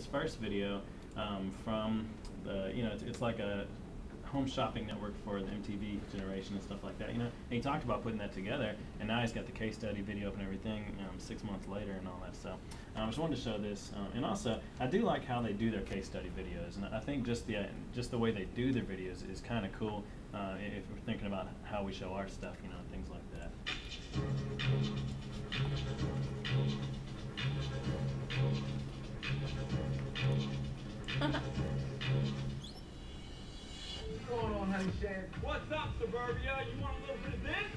this first video um, from the, you know, it's, it's like a home shopping network for the MTV generation and stuff like that, you know. And he talked about putting that together, and now he's got the case study video up and everything um, six months later and all that. So I um, just wanted to show this, um, and also I do like how they do their case study videos, and I think just the uh, just the way they do their videos is kind of cool. Uh, if we're thinking about how we show our stuff, you know, things like that. What's going on, honey Shan? What's up, Suburbia? You want a little bit of this?